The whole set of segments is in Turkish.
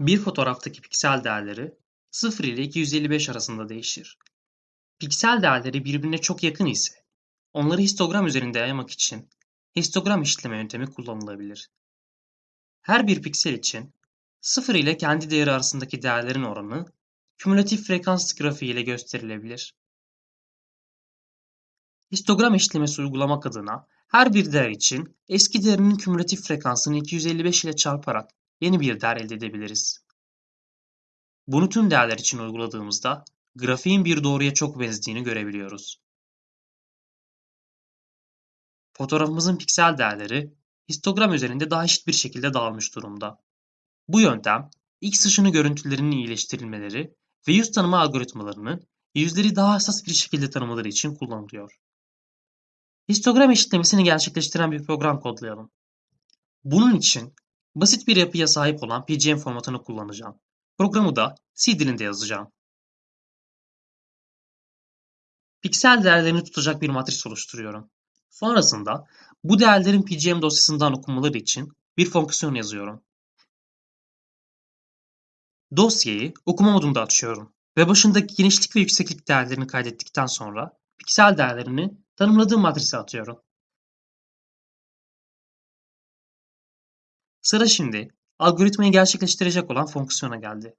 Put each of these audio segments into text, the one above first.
Bir fotoğraftaki piksel değerleri 0 ile 255 arasında değişir. Piksel değerleri birbirine çok yakın ise onları histogram üzerinde yaymak için histogram işleme yöntemi kullanılabilir. Her bir piksel için 0 ile kendi değeri arasındaki değerlerin oranı kümülatif frekans grafiği ile gösterilebilir. Histogram işlemesi uygulamak adına her bir değer için eski değerinin kümülatif frekansını 255 ile çarparak yeni bir değer elde edebiliriz. Bunu tüm değerler için uyguladığımızda grafiğin bir doğruya çok benzediğini görebiliyoruz. Fotoğrafımızın piksel değerleri histogram üzerinde daha eşit bir şekilde dağılmış durumda. Bu yöntem X ışını görüntülerinin iyileştirilmeleri ve yüz tanıma algoritmalarının yüzleri daha hassas bir şekilde tanımaları için kullanılıyor. Histogram eşitlemesini gerçekleştiren bir program kodlayalım. Bunun için basit bir yapıya sahip olan PGM formatını kullanacağım. Programı da C dilinde yazacağım. Piksel değerlerini tutacak bir matris oluşturuyorum. Sonrasında bu değerlerin PGM dosyasından okumaları için bir fonksiyon yazıyorum. Dosyayı okuma modunda açıyorum ve başındaki genişlik ve yükseklik değerlerini kaydettikten sonra piksel değerlerini tanımladığım matrise atıyorum. Sıra şimdi algoritmayı gerçekleştirecek olan fonksiyona geldi.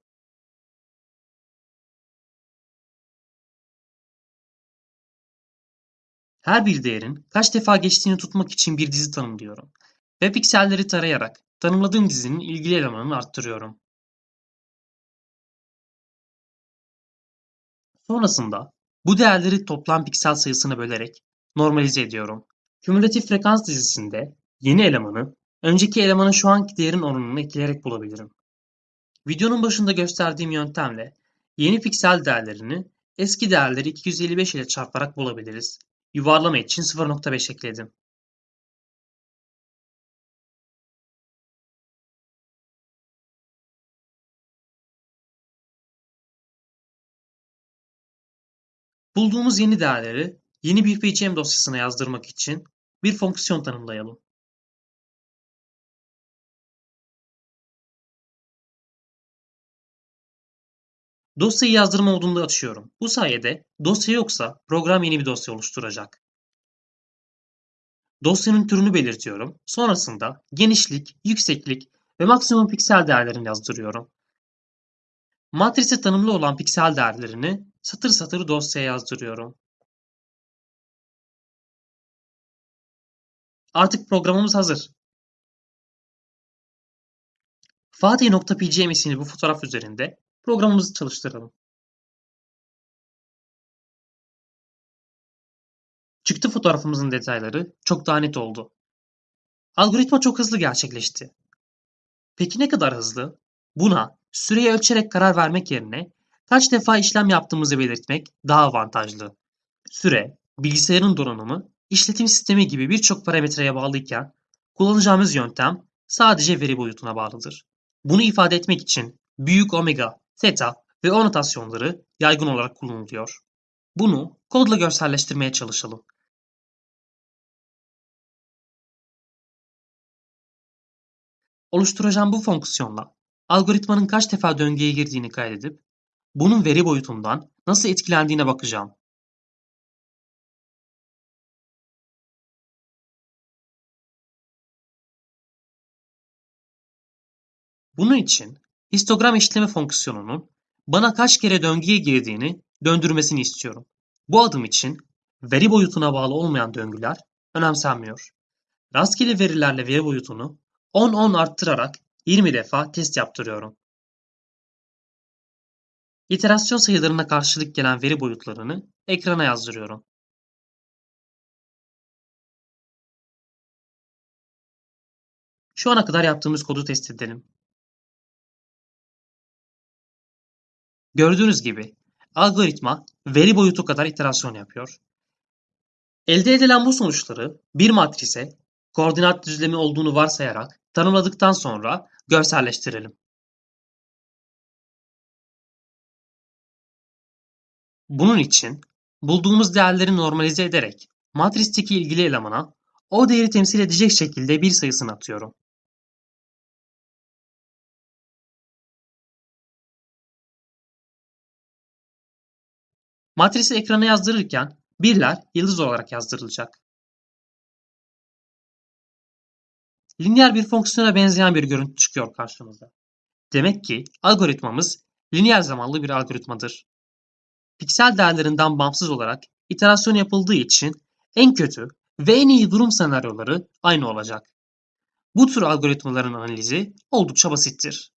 Her bir değerin kaç defa geçtiğini tutmak için bir dizi tanımlıyorum ve pikselleri tarayarak tanımladığım dizinin ilgili elemanını arttırıyorum. Sonrasında bu değerleri toplam piksel sayısına bölerek normalize ediyorum. Kümülatif frekans dizisinde yeni elemanı önceki elemanın şu anki değerin oranını ekleyerek bulabilirim. Videonun başında gösterdiğim yöntemle yeni piksel değerlerini eski değerleri 255 ile çarparak bulabiliriz. Yuvarlama için 0.5 ekledim. Bulduğumuz yeni değerleri yeni bir PCM dosyasına yazdırmak için bir fonksiyon tanımlayalım. Dosyayı yazdırma modunda açıyorum. Bu sayede dosya yoksa program yeni bir dosya oluşturacak. Dosyanın türünü belirtiyorum. Sonrasında genişlik, yükseklik ve maksimum piksel değerlerini yazdırıyorum. Matrise tanımlı olan piksel değerlerini satır satır dosyaya yazdırıyorum. Artık programımız hazır. Fatih.pgm isimli bu fotoğraf üzerinde programımızı çalıştıralım. Çıktı fotoğrafımızın detayları çok daha net oldu. Algoritma çok hızlı gerçekleşti. Peki ne kadar hızlı? Buna süreyi ölçerek karar vermek yerine kaç defa işlem yaptığımızı belirtmek daha avantajlı. Süre, bilgisayarın donanımı, işletim sistemi gibi birçok parametreye bağlıyken kullanacağımız yöntem sadece veri boyutuna bağlıdır. Bunu ifade etmek için büyük omega, theta ve o notasyonları yaygın olarak kullanılıyor. Bunu kodla görselleştirmeye çalışalım. Oluşturacağım bu fonksiyonla algoritmanın kaç defa döngüye girdiğini kaydedip bunun veri boyutundan nasıl etkilendiğine bakacağım. Bunun için histogram işleme fonksiyonunun bana kaç kere döngüye girdiğini döndürmesini istiyorum. Bu adım için veri boyutuna bağlı olmayan döngüler önemsenmiyor. Rastgele verilerle veri boyutunu 10-10 arttırarak 20 defa test yaptırıyorum. İterasyon sayılarına karşılık gelen veri boyutlarını ekrana yazdırıyorum. Şu ana kadar yaptığımız kodu test edelim. Gördüğünüz gibi algoritma veri boyutu kadar iterasyon yapıyor. Elde edilen bu sonuçları bir matrise koordinat düzlemi olduğunu varsayarak tanımladıktan sonra görselleştirelim. Bunun için bulduğumuz değerleri normalize ederek matristeki ilgili elemana o değeri temsil edecek şekilde bir sayısını atıyorum. Matrisi ekrana yazdırırken birler yıldız olarak yazdırılacak. Lineer bir fonksiyona benzeyen bir görüntü çıkıyor karşımıza. Demek ki algoritmamız lineer zamanlı bir algoritmadır. Piksel değerlerinden bağımsız olarak iterasyon yapıldığı için en kötü ve en iyi durum senaryoları aynı olacak. Bu tür algoritmaların analizi oldukça basittir.